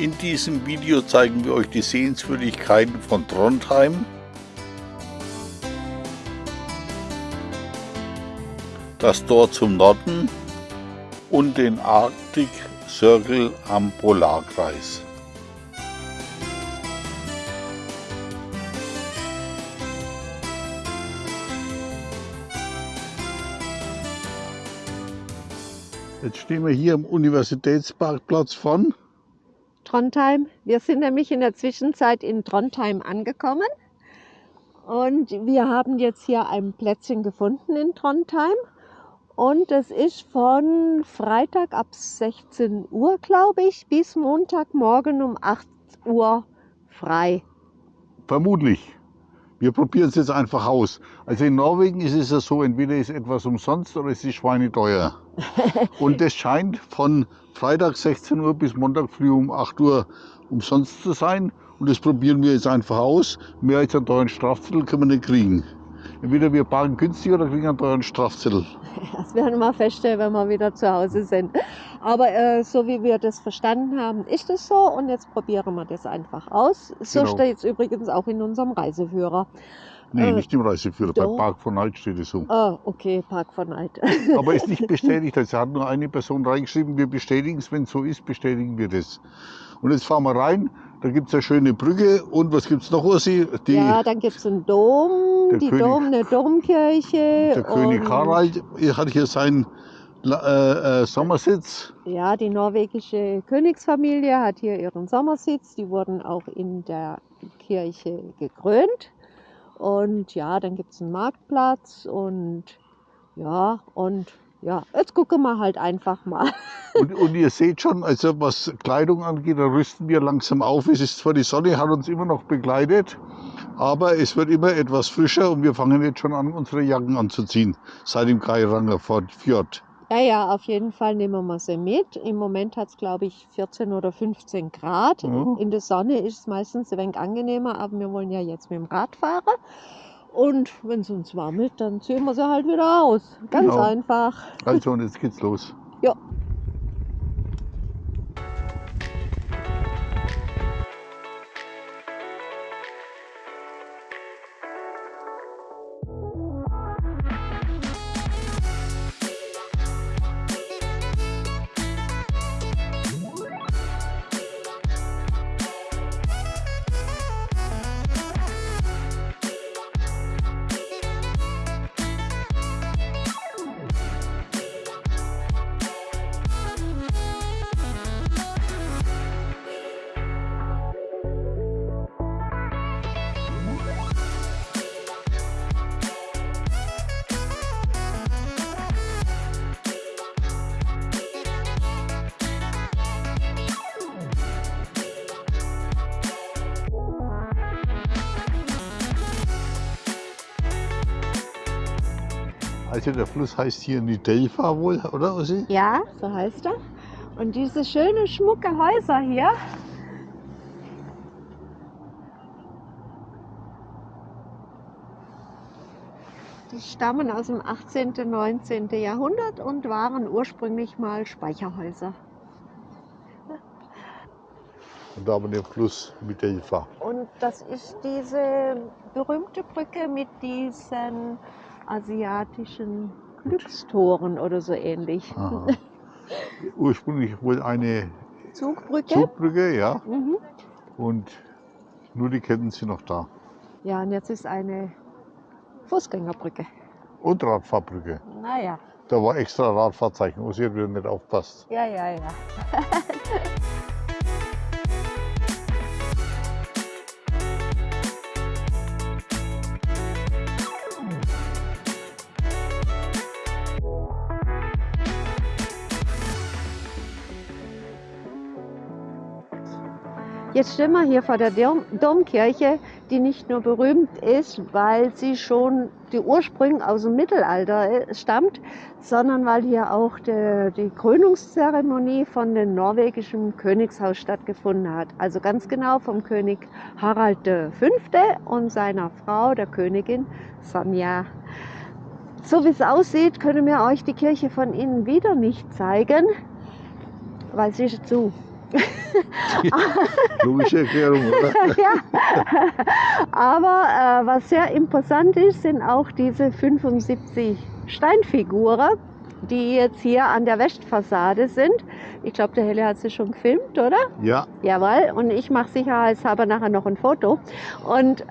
In diesem Video zeigen wir euch die Sehenswürdigkeiten von Trondheim, das Tor zum Norden und den Arctic Circle am Polarkreis. Jetzt stehen wir hier am Universitätsparkplatz von Trondheim. Wir sind nämlich in der Zwischenzeit in Trondheim angekommen. Und wir haben jetzt hier ein Plätzchen gefunden in Trondheim. Und es ist von Freitag ab 16 Uhr, glaube ich, bis Montagmorgen um 8 Uhr frei. Vermutlich. Wir probieren es jetzt einfach aus. Also in Norwegen ist es ja so, entweder ist etwas umsonst oder es ist schweineteuer. Und das scheint von Freitag 16 Uhr bis Montag früh um 8 Uhr umsonst zu sein. Und das probieren wir jetzt einfach aus. Mehr als einen teuren Strafzettel können wir nicht kriegen. Entweder wir parken günstig oder kriegen einen teuren Strafzettel. Das werden wir feststellen, wenn wir wieder zu Hause sind. Aber äh, so wie wir das verstanden haben, ist es so. Und jetzt probieren wir das einfach aus. So Genau. steht es übrigens auch in unserem Reiseführer. Nee, Äh, nicht im Reiseführer. Bei doch. Park von Night steht es so. Ah, okay, Park von Neid. Aber ist nicht bestätigt. Also hat nur eine Person reingeschrieben, wir bestätigen es. Wenn es so ist, bestätigen wir das. Und jetzt fahren wir rein. Da gibt es eine schöne Brücke. Und was gibt es noch, Ursi? Die, ja, dann gibt es einen Dom, die König- Dom, eine Domkirche. der König Harald hat hier seinen äh, äh, Sommersitz. Ja, die norwegische Königsfamilie hat hier ihren Sommersitz. Die wurden auch in der Kirche gekrönt. Und ja, dann gibt es einen Marktplatz und ja, und ja, jetzt gucken wir halt einfach mal. Und, und ihr seht schon, also was Kleidung angeht, da rüsten wir langsam auf. Es ist zwar die Sonne, hat uns immer noch begleitet, aber es wird immer etwas frischer und wir fangen jetzt schon an, unsere Jacken anzuziehen, seit dem Geiranger Fjord. Ja, ja, auf jeden Fall nehmen wir sie mit. Im Moment hat es, glaube ich, 14 oder 15 Grad. Mhm. In der Sonne ist es meistens ein wenig angenehmer, aber wir wollen ja jetzt mit dem Rad fahren. Und wenn es uns warmelt, dann ziehen wir sie halt wieder aus. Ganz Genau. einfach. Also und jetzt geht's los. Ja. Also der Fluss heißt hier Nidelva wohl, oder Ossi? Ja, so heißt er. Und diese schöne, schmucke Häuser hier. Die stammen aus dem 18. und 19. Jahrhundert und waren ursprünglich mal Speicherhäuser. Und da haben wir den Fluss Nidelva. Und das ist diese berühmte Brücke mit diesen asiatischen Glückstoren oder so ähnlich. Aha. Ursprünglich wohl eine Zugbrücke. Zugbrücke, ja. Mhm. Und nur die Ketten sind noch da. Ja, und jetzt ist eine Fußgängerbrücke. Und Radfahrbrücke. Naja, Da war extra Radfahrzeichen. Hat wieder nicht aufpasst. ja, ja, ja. Jetzt stehen wir hier vor der Dom Domkirche, die nicht nur berühmt ist, weil sie schon die Ursprünge aus dem Mittelalter äh, stammt, sondern weil hier auch der, die Krönungszeremonie von dem norwegischen Königshaus stattgefunden hat. Also ganz genau vom König Harald V. und seiner Frau, der Königin Sonja. So wie es aussieht, können wir euch die Kirche von innen wieder nicht zeigen, weil sie ist zu. Logische Erklärung, oder? ja. Aber äh, was sehr imposant ist, sind auch diese 75 Steinfiguren, die jetzt hier an der Westfassade sind. Ich glaube, der Helle hat sie schon gefilmt, oder? Ja, Jawohl. Und ich mache sicherheitshalber nachher noch ein Foto. Und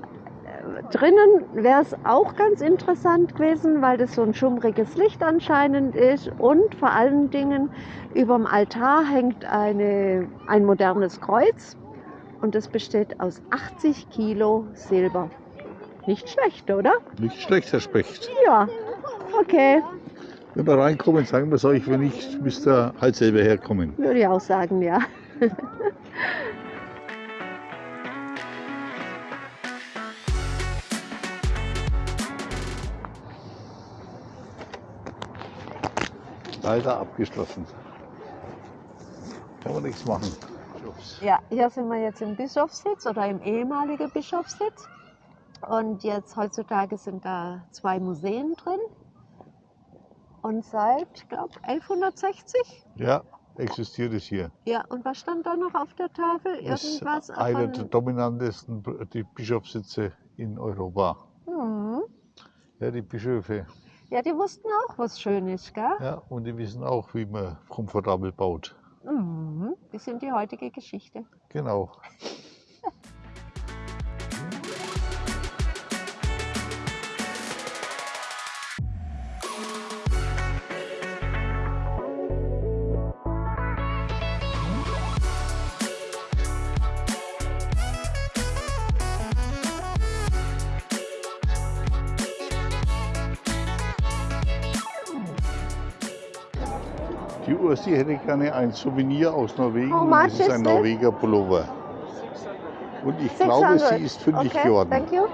drinnen wäre es auch ganz interessant gewesen, weil das so ein schummriges Licht anscheinend ist. Und vor allen Dingen über dem Altar hängt eine, ein modernes Kreuz. Und das besteht aus 80 Kilo Silber. Nicht schlecht, oder? nicht schlecht, Herr Specht. Ja. Okay, Wenn wir reinkommen, sagen wir es euch, wenn nicht, müsst ihr halt selber herkommen. würde ich auch sagen, ja. Leider abgeschlossen. Kann man nichts machen. Ja, hier sind wir jetzt im Bischofssitz oder im ehemaligen Bischofssitz. Und jetzt heutzutage sind da zwei Museen drin. Und seit, ich glaube, 1160. Ja, existiert es hier. Ja, und was stand da noch auf der Tafel? Das ist Irgendwas einer der dominantesten die Bischofssitze in Europa. Hm. Ja, die Bischöfe. Ja, die wussten auch, was schön ist, gell? Ja, und die wissen auch, wie man komfortabel baut. Mhm. Die sind die heutige Geschichte. Genau. Ursi hätte gerne ein Souvenir aus Norwegen. How und much das ist is ein this? Norweger Pullover. Und ich glaube, 600. sie ist fündig okay, geworden. Thank you.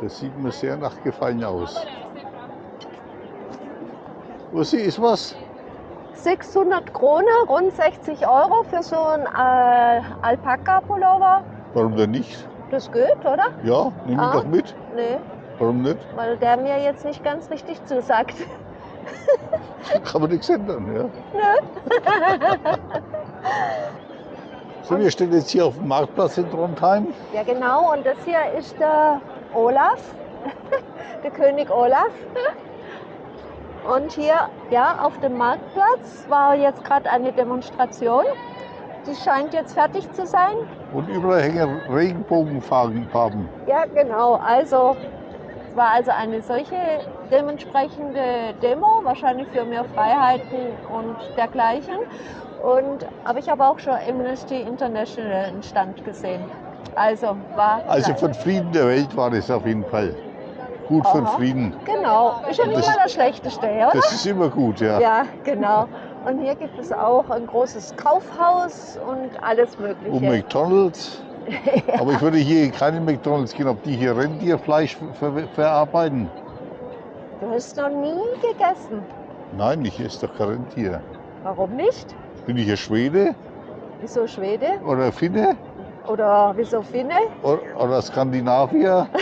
Das sieht mir sehr nach Gefallen aus. Ursi, ist was? 600 Kronen, rund 60 Euro für so einen äh, Alpaka-Pullover. Warum denn nicht? Das geht, oder? Ja, nimm ihn Ah. doch mit. Nee, Warum nicht? weil der mir jetzt nicht ganz richtig zusagt. Kann man nichts ändern. Ja? so, wir stehen jetzt hier auf dem Marktplatz in Trondheim. Ja, genau. Und das hier ist der Olaf, der König Olaf. Und hier, ja, auf dem Marktplatz war jetzt gerade eine Demonstration. Die scheint jetzt fertig zu sein. Und überall hängen Regenbogenfarben. Ja, genau. Also es war also eine solche dementsprechende Demo, wahrscheinlich für mehr Freiheiten und dergleichen. Und, aber ich habe auch schon Amnesty International einen Stand gesehen. Also war. Also den Frieden der Welt war das auf jeden Fall. Gut Aha. Frieden. Genau, ist ja nicht mal das Schlechteste, oder? Das ist immer gut, ja. Ja, genau. Und hier gibt es auch ein großes Kaufhaus und alles Und Mögliche. McDonalds. Aber ich würde hier in keine McDonalds gehen, ob die hier Rentierfleisch ver verarbeiten. Du hast noch nie gegessen. Nein, ich esse doch kein Rentier. Warum nicht? Bin ich ein Schwede Wieso Schwede? oder Finne Oder wieso Finne? oder, oder Skandinavier?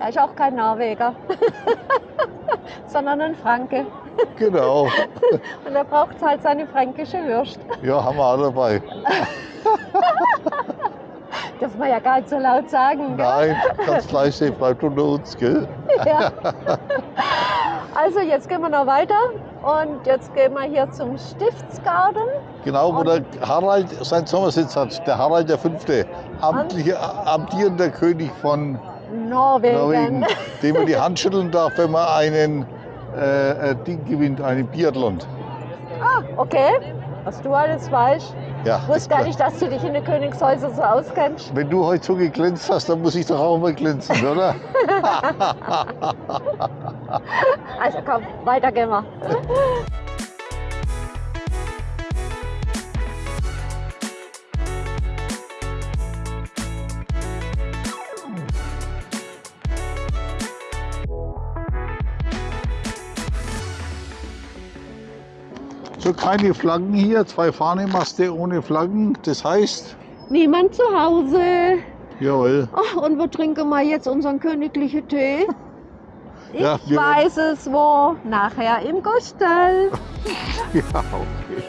Er ist auch kein Norweger, sondern ein Franke. Genau. Und er braucht halt seine fränkische Würst. Ja, haben wir alle dabei. Darf man ja gar nicht so laut sagen. gell? Nein, ganz leise, bleibt unter uns, gell? Ja. Also jetzt gehen wir noch weiter und jetzt gehen wir hier zum Stiftsgarten. Genau, wo der Harald seinen Sommersitz hat. Der Harald der Fünfte, amtlicher, amtierender König von Norwegen. Norwegen, dem man die Hand schütteln darf, wenn man einen äh, äh, Ding gewinnt, einen Biathlon. Ah, okay. Was du alles weißt. Ja, Ich wusste gar nicht, dass du dich in den Königshäusern so auskennst. Wenn du heute so geglänzt hast, dann muss ich doch auch mal glänzen, oder? Also komm, weiter gehen wir. So, keine Flaggen hier, zwei Fahnenmaste ohne Flaggen. Das heißt, Niemand zu Hause. Jawohl. Ach, und wo trinken wir jetzt unseren königlichen Tee? Ich Ja, wir- weiß es wo. Nachher im Gustel. Ja, okay.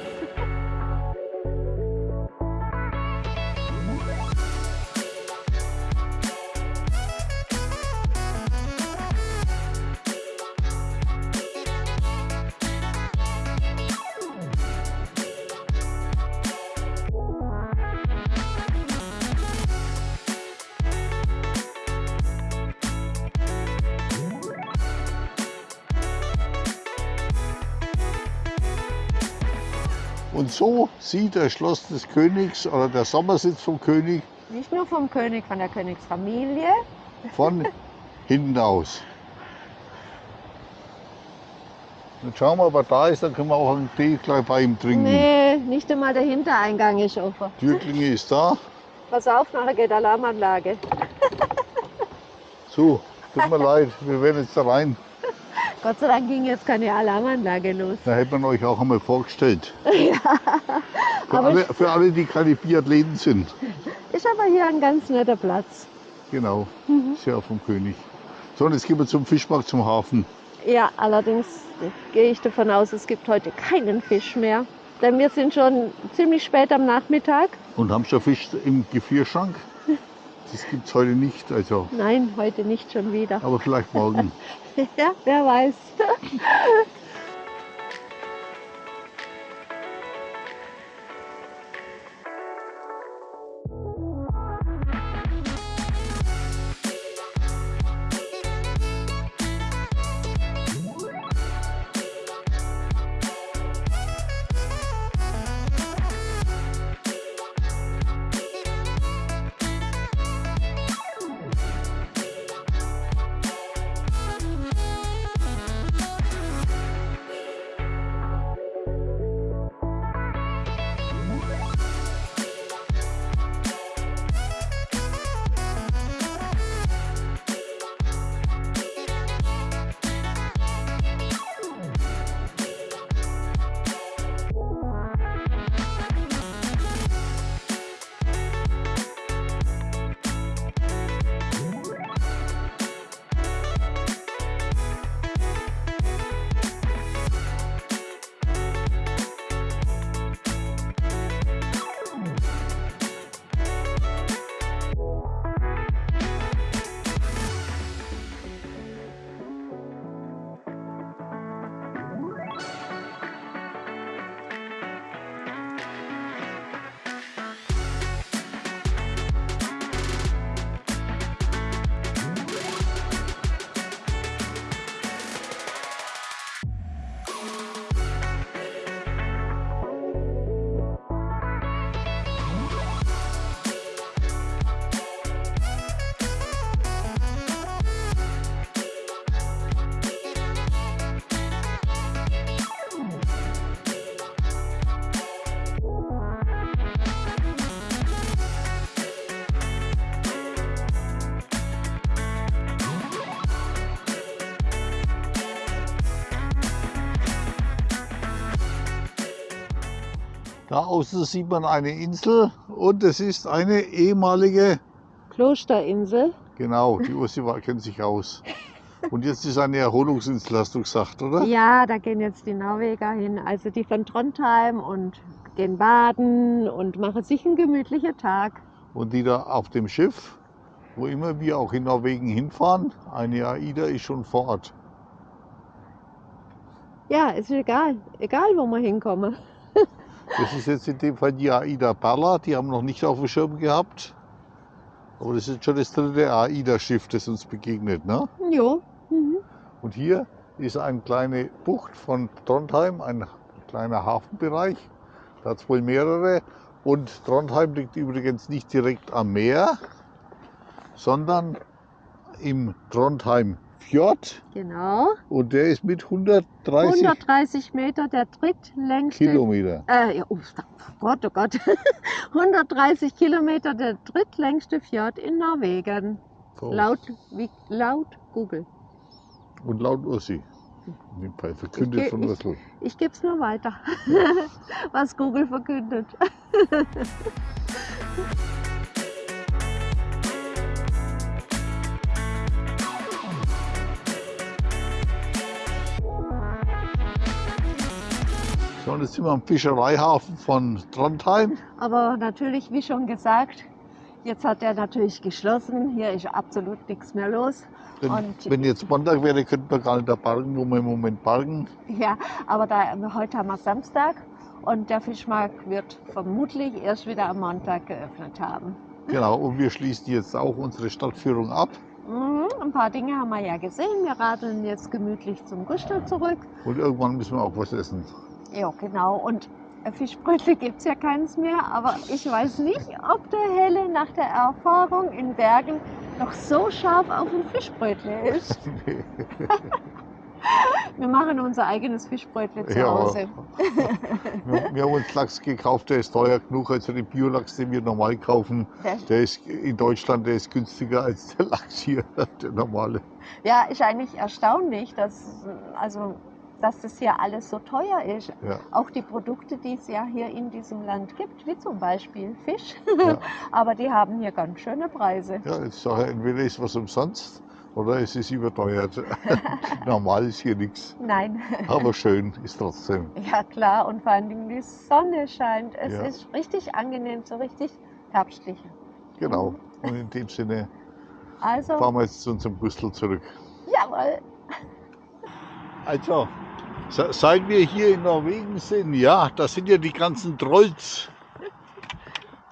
So sieht das Schloss des Königs oder der Sommersitz vom König Nicht nur vom König, von der Königsfamilie. von hinten aus. Jetzt schauen wir, ob er da ist, dann können wir auch einen Tee gleich bei ihm trinken. Nee, nicht einmal der Hintereingang ist offen. Türklinge ist da. Pass auf, nachher geht Alarmanlage. So, tut mir leid, wir werden jetzt da rein. Gott sei Dank ging jetzt keine Alarmanlage los. Da hätte man euch auch einmal vorgestellt. Für aber alle, für alle, die keine Biathleten sind. Ist aber hier ein ganz netter Platz. Genau, Mhm. ja vom König. So, und jetzt gehen wir zum Fischmarkt, zum Hafen. Ja, allerdings gehe ich davon aus, es gibt heute keinen Fisch mehr. Denn wir sind schon ziemlich spät am Nachmittag. Und haben schon Fisch im Gefrierschrank? Das gibt es heute nicht, also, Nein, heute nicht schon wieder. aber vielleicht morgen. Ja, wer weiß. Da außen sieht man eine Insel und es ist eine ehemalige, Klosterinsel. genau, die Ursi kennt sich aus. Und jetzt ist eine Erholungsinsel, hast du gesagt, oder? Ja, da gehen jetzt die Norweger hin. Also die von Trondheim und gehen baden und machen sich einen gemütlichen Tag. Und die da auf dem Schiff, wo immer wir auch in Norwegen hinfahren, eine AIDA ist schon vor Ort. Ja, ist egal. Egal, wo wir hinkommen. Das ist jetzt in dem Fall die AIDA Perla, die haben wir noch nicht auf dem Schirm gehabt. Aber das ist schon das dritte AIDA-Schiff, das uns begegnet. Ne? Jo. Mhm. Und hier ist eine kleine Bucht von Trondheim, ein kleiner Hafenbereich. Da hat es wohl mehrere. Und Trondheim liegt übrigens nicht direkt am Meer, sondern im Trondheim Fjord. Genau. Und der ist mit 130 130 Meter, der drittlängste. Kilometer. Äh, ja, oh Gott, oh Gott. 130 Kilometer, der drittlängste Fjord in Norwegen. So. Laut, wie, laut Google. Und laut Ursi. Verkündet Ich von ich- Ursel. Ich gebe es nur weiter, was Google verkündet. So, jetzt sind wir am Fischereihafen von Trondheim. Aber natürlich, wie schon gesagt, jetzt hat er natürlich geschlossen. Hier ist absolut nichts mehr los. Wenn, Und- wenn jetzt Montag wäre, könnten wir gar nicht da parken, wo wir im Moment parken. Ja, aber da, heute haben wir Samstag und der Fischmarkt wird vermutlich erst wieder am Montag geöffnet haben. Genau, und wir schließen jetzt auch unsere Stadtführung ab. Mhm, ein paar Dinge haben wir ja gesehen. Wir radeln jetzt gemütlich zum Gustel zurück. Und irgendwann müssen wir auch was essen. Ja, genau. Und Fischbrötchen gibt es ja keins mehr. Aber ich weiß nicht, ob der Helle nach der Erfahrung in Bergen noch so scharf auf ein Fischbrötchen ist. Wir machen unser eigenes Fischbrötchen zu Ja. Hause. wir, wir haben uns Lachs gekauft, der ist teuer genug. Also den Biolachs, den wir normal kaufen, Der, der ist in Deutschland der ist günstiger als der Lachs hier, der normale. ja, ist eigentlich erstaunlich, dass, also, dass das hier alles so teuer ist. Ja. Auch die Produkte, die es ja hier in diesem Land gibt, wie zum Beispiel Fisch. Ja. Aber die haben hier ganz schöne Preise. Ja, jetzt sage ich, entweder ist was umsonst oder es ist überteuert. Normal ist hier nichts. Nein. Aber schön ist trotzdem. Ja klar, und vor allen Dingen die Sonne scheint. Es Ja. ist richtig angenehm, so richtig herbstlich. Genau. Und in dem Sinne Also, fahren wir jetzt zu unserem Gustl zurück. jawohl. Also, seit wir hier in Norwegen sind, ja, da sind ja die ganzen Trolls.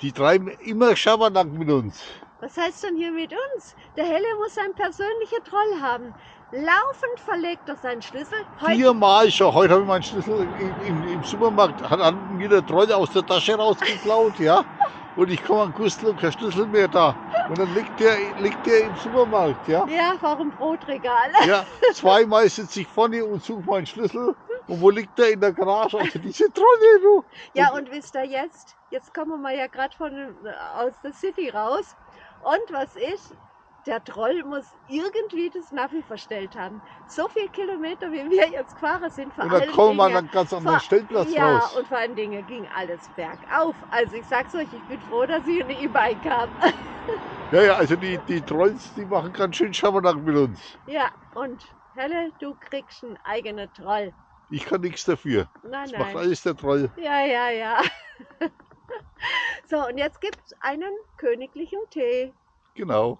Die treiben immer Schabernack mit uns. Was heißt denn hier mit uns? Der Helle muss einen persönlichen Troll haben. Laufend verlegt er seinen Schlüssel. Heute Viermal schon. Heute habe ich meinen Schlüssel im, im, im Supermarkt, hat mir der Troll aus der Tasche rausgeklaut, ja. Und ich komme an Gustl und kein Schlüssel mehr da. Und dann liegt der, liegt der im Supermarkt, ja. Ja, vor dem Brotregal. Ja, zweimal sitze ich vorne und suche meinen Schlüssel. Und wo liegt der in der Garage? Also diese Trolle, du. Ja, und wisst ihr jetzt? Jetzt kommen wir ja gerade von äh, aus der City raus. Und was ist? Der Troll muss irgendwie das Navi verstellt haben. So viele Kilometer, wie wir jetzt gefahren sind, vor Und dann allen kommen wir Dingen- einen ganz anderen Stellplatz ja, raus. und vor allen Dingen ging alles bergauf. Also ich sag's euch, ich bin froh, dass ich eine E-Bike habe. Ja, ja, also die, die Trolls, die machen ganz schön Schabernack mit uns. ja, und Helle, du kriegst einen eigenen Troll. Ich kann nichts dafür. Nein, Das macht nein. alles der Troll. Ja, ja, ja. so, und jetzt gibt's einen königlichen Tee. Genau.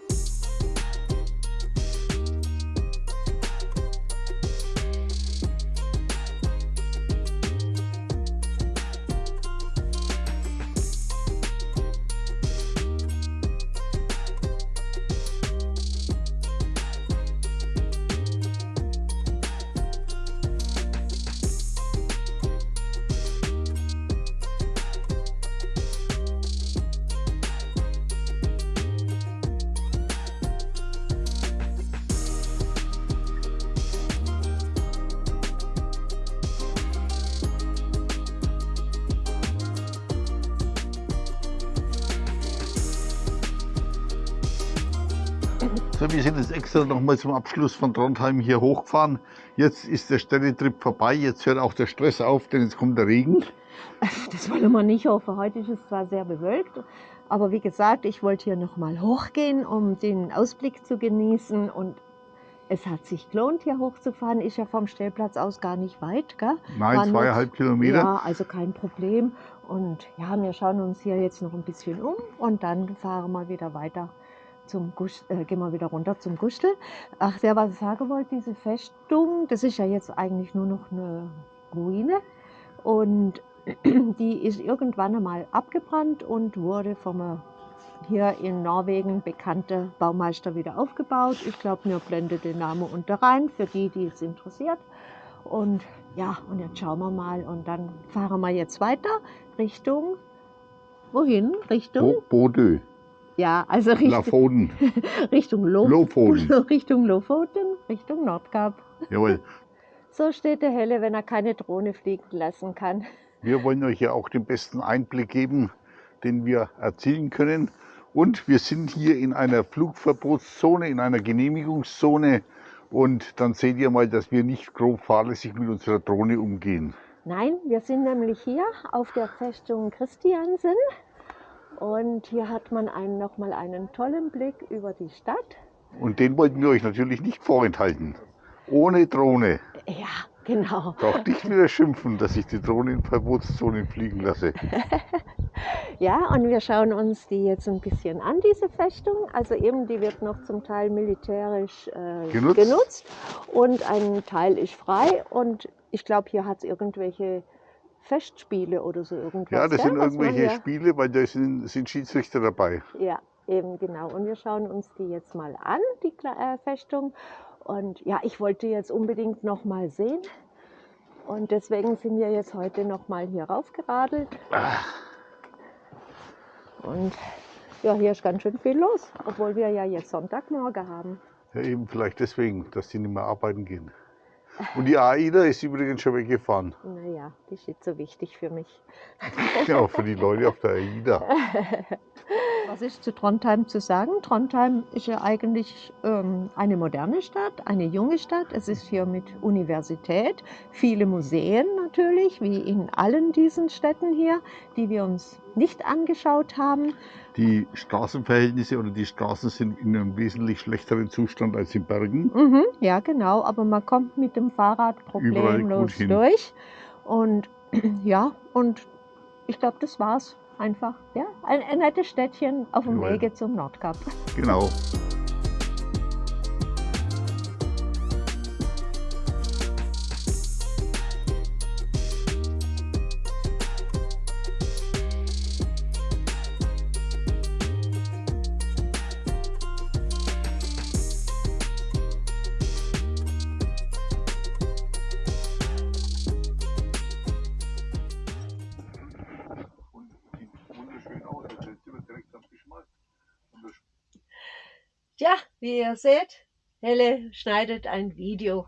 wir sind jetzt extra nochmal zum Abschluss von Trondheim hier hochgefahren. Jetzt ist der Städtetrip vorbei, jetzt hört auch der Stress auf, denn jetzt kommt der Regen. Das wollen wir nicht hoffen. Heute ist es zwar sehr bewölkt, aber wie gesagt, ich wollte hier nochmal hochgehen, um den Ausblick zu genießen. Und es hat sich gelohnt, hier hochzufahren. Ist ja vom Stellplatz aus gar nicht weit, gell? Nein, War nur- zweieinhalb Kilometer. Ja, also kein Problem. Und ja, wir schauen uns hier jetzt noch ein bisschen um und dann fahren wir wieder weiter zum Gusch, äh, gehen wir wieder runter zum Gustel. Ach, der, was ich sagen wollte, diese Festung, das ist ja jetzt eigentlich nur noch eine Ruine. Und die ist irgendwann einmal abgebrannt und wurde vom hier in Norwegen bekannte Baumeister wieder aufgebaut. Ich glaube, mir blendet den Namen unter rein, für die, die es interessiert. Und ja, und jetzt schauen wir mal und dann fahren wir jetzt weiter Richtung, wohin? Richtung? Bo Bodø, Ja, also Richtung, Lafoden, Richtung, Lo Lofoten. Richtung Lofoten, Richtung Nordkap. Jawohl. So steht der Helle, wenn er keine Drohne fliegen lassen kann. Wir wollen euch ja auch den besten Einblick geben, den wir erzielen können. Und wir sind hier in einer Flugverbotszone, in einer Genehmigungszone. Und dann seht ihr mal, dass wir nicht grob fahrlässig mit unserer Drohne umgehen. Nein, wir sind nämlich hier auf der Festung Christiansen. Und hier hat man einen, nochmal einen tollen Blick über die Stadt. Und den wollten wir euch natürlich nicht vorenthalten. Ohne Drohne. Ja, Genau. Braucht nicht wieder schimpfen, dass ich die Drohne in Verbotszone fliegen lasse. Ja, und wir schauen uns die jetzt ein bisschen an, diese Festung. Also eben, die wird noch zum Teil militärisch äh, Genutzt. genutzt. und ein Teil ist frei. Und ich glaube, hier hat es irgendwelche Festspiele oder so irgendwas. Ja, das gell, sind was irgendwelche hier- Spiele, weil da sind, sind Schiedsrichter dabei. Ja, eben genau. Und wir schauen uns die jetzt mal an, die äh, Festung. Und ja, ich wollte jetzt unbedingt noch mal sehen. Und deswegen sind wir jetzt heute noch mal hier raufgeradelt. Und ja, hier ist ganz schön viel los, obwohl wir ja jetzt Sonntagmorgen haben. Ja, eben vielleicht deswegen, dass die nicht mehr arbeiten gehen. Und die AIDA ist übrigens schon weggefahren. Naja, die ist nicht so wichtig für mich. Genau, für die Leute auf der AIDA. Was ist zu Trondheim zu sagen? Trondheim ist ja eigentlich ähm, eine moderne Stadt, eine junge Stadt. Es ist hier mit Universität, viele Museen natürlich, wie in allen diesen Städten hier, die wir uns nicht angeschaut haben. Die Straßenverhältnisse oder die Straßen sind in einem wesentlich schlechteren Zustand als in Bergen. Mhm, ja, genau, aber man kommt mit dem Fahrrad problemlos durch. Und ja, und ich glaube, das war's. Einfach, ja, ein, ein nettes Städtchen auf dem. Wege zum Nordkap. Genau. Tja, wie ihr seht, Helle schneidet ein Video.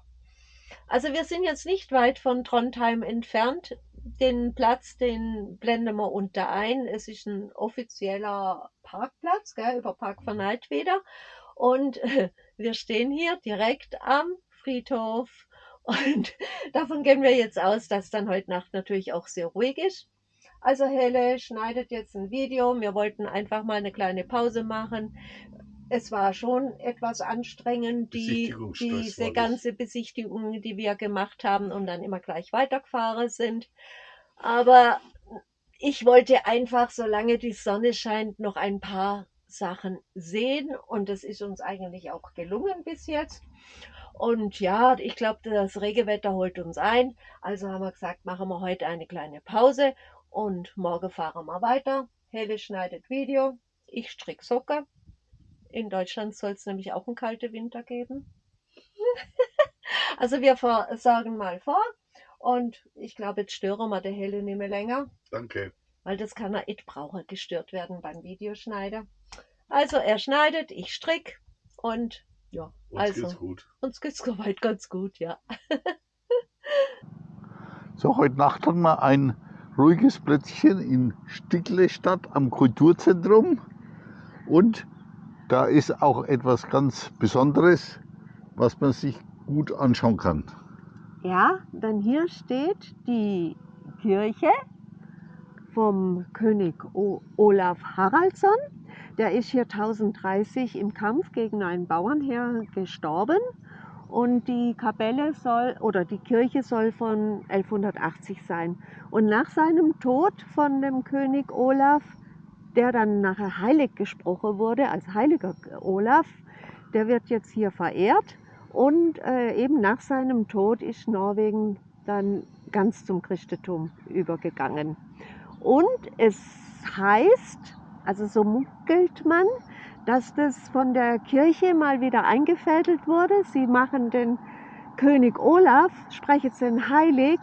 Also wir sind jetzt nicht weit von Trondheim entfernt. Den Platz, den blenden wir unter ein. Es ist ein offizieller Parkplatz, gell, über Park von Neidweder. Und wir stehen hier direkt am Friedhof. Und davon gehen wir jetzt aus, dass dann heute Nacht natürlich auch sehr ruhig ist. Also Helle schneidet jetzt ein Video. Wir wollten einfach mal eine kleine Pause machen. Es war schon etwas anstrengend, die, diese das. ganze Besichtigung, die wir gemacht haben und dann immer gleich weitergefahren sind. Aber ich wollte einfach, solange die Sonne scheint, noch ein paar Sachen sehen und es ist uns eigentlich auch gelungen bis jetzt. Und ja, ich glaube, das Regenwetter holt uns ein. Also haben wir gesagt, machen wir heute eine kleine Pause und morgen fahren wir weiter. Helle schneidet Video, ich strick Socken. In Deutschland soll es nämlich auch einen kalten Winter geben. also wir sagen mal vor. Und ich glaube, jetzt stören wir der Helle nicht mehr länger, Danke. weil das kann er nicht brauchen, gestört werden beim Videoschneider. Also er schneidet, ich strick und ja, Uns also geht's gut. uns geht's soweit ganz gut, ja. So, heute Nacht hatten wir ein ruhiges Plätzchen in Sticklestadt am Kulturzentrum. Und da ist auch etwas ganz Besonderes, was man sich gut anschauen kann. Ja, denn hier steht die Kirche vom König Olaf Haraldsson. Der ist hier 1030 im Kampf gegen ein Bauernheer gestorben. Und die Kapelle soll oder die Kirche soll von 1180 sein. Und nach seinem Tod von dem König Olaf, der dann nachher heilig gesprochen wurde, als heiliger Olaf, der wird jetzt hier verehrt. Und äh, eben nach seinem Tod ist Norwegen dann ganz zum Christentum übergegangen. Und es heißt, also so munkelt man, dass das von der Kirche mal wieder eingefädelt wurde. Sie machen den König Olaf, sprechen den heilig,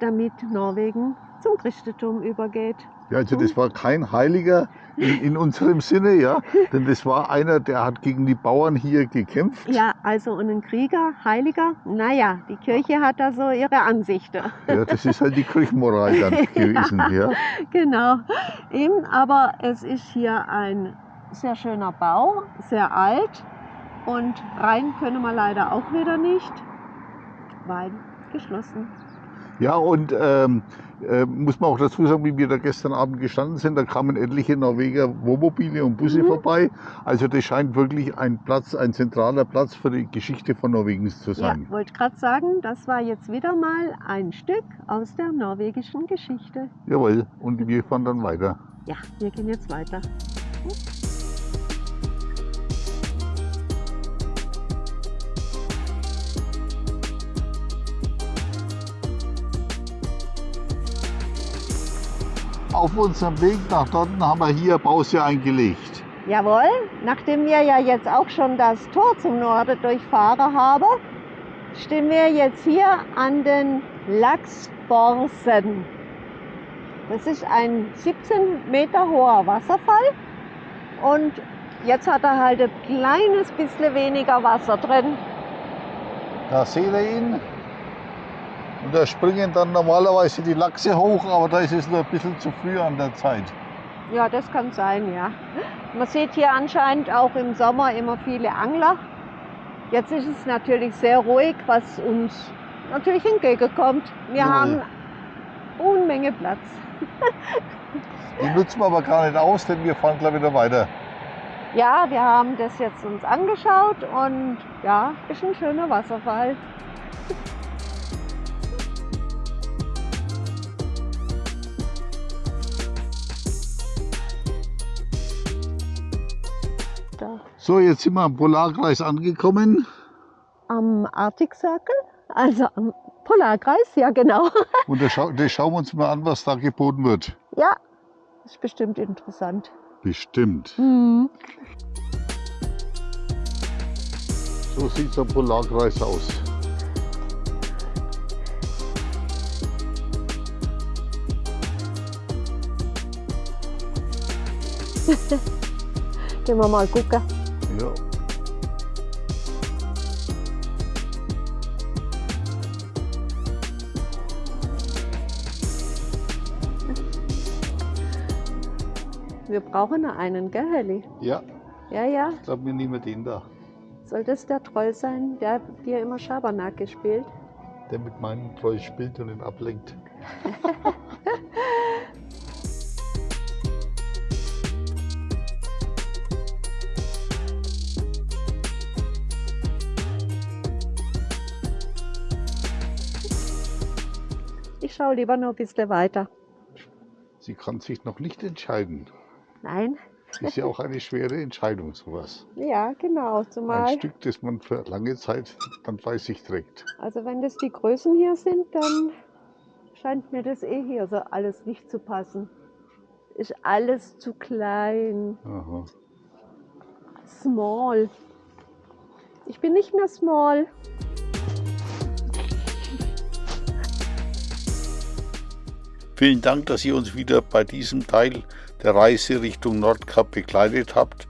damit Norwegen zum Christentum übergeht. Ja, also das war kein Heiliger in, in unserem Sinne, ja, denn das war einer, der hat gegen die Bauern hier gekämpft. Ja, also und ein Krieger, Heiliger, naja, die Kirche hat da so ihre Ansichten. Ja, das ist halt die Kirchenmoral dann gewesen, ja. Genau, eben, aber es ist hier ein sehr schöner Bau, sehr alt und rein können wir leider auch wieder nicht, weil geschlossen. Ja, und ähm, äh, muss man auch dazu sagen, wie wir da gestern Abend gestanden sind, da kamen etliche Norweger Wohnmobile und Busse Mhm. vorbei. Also das scheint wirklich ein Platz, ein zentraler Platz für die Geschichte von Norwegens zu Ja, sein. wollte gerade sagen, das war jetzt wieder mal ein Stück aus der norwegischen Geschichte. Jawohl, und wir fahren dann weiter. Ja, wir gehen jetzt weiter. Auf unserem Weg nach dort haben wir hier Pause eingelegt. Jawohl, nachdem wir ja jetzt auch schon das Tor zum Norden durchfahren haben, stehen wir jetzt hier an den Lachsborsen. Das ist ein 17 Meter hoher Wasserfall und jetzt hat er halt ein kleines bisschen weniger Wasser drin. Da seht ihr ihn. Und da springen dann normalerweise die Lachse hoch, aber da ist es nur ein bisschen zu früh an der Zeit. Ja, das kann sein, ja. Man sieht hier anscheinend auch im Sommer immer viele Angler. Jetzt ist es natürlich sehr ruhig, was uns natürlich entgegenkommt. Wir Jawohl. haben Unmenge Platz. Die nutzen wir aber gar nicht aus, denn wir fahren gleich wieder weiter. Ja, wir haben das jetzt uns angeschaut und ja, ist ein schöner Wasserfall. So, jetzt sind wir am Polarkreis angekommen. Am Arctic Circle, also am Polarkreis, ja genau. Und da, schau, da schauen wir uns mal an, was da geboten wird. Ja, ist bestimmt interessant. Bestimmt. Mhm. So sieht so ein Polarkreis aus. Gehen wir mal gucken. Ja. Wir brauchen noch einen, gell, Helly? ja, Ja, ja. ich glaube, wir nehmen den da. Soll das der Troll sein, der dir immer Schabernack gespielt? Der mit meinem Treu spielt und ihn ablenkt. Ich schaue lieber noch ein bisschen weiter. Sie kann sich noch nicht entscheiden. Nein? Ist ja auch eine schwere Entscheidung, sowas. Ja, genau. Ein Zumal, Stück, das man für lange Zeit dann bei sich trägt. also wenn das die Größen hier sind, dann scheint mir das eh hier so alles nicht zu passen. Ist alles zu klein. Aha. Small. Ich bin nicht mehr small. Vielen Dank, dass ihr uns wieder bei diesem Teil der Reise Richtung Nordkap begleitet habt.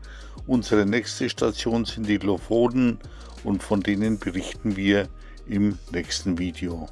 Unsere nächste Station sind die Lofoten und von denen berichten wir im nächsten Video.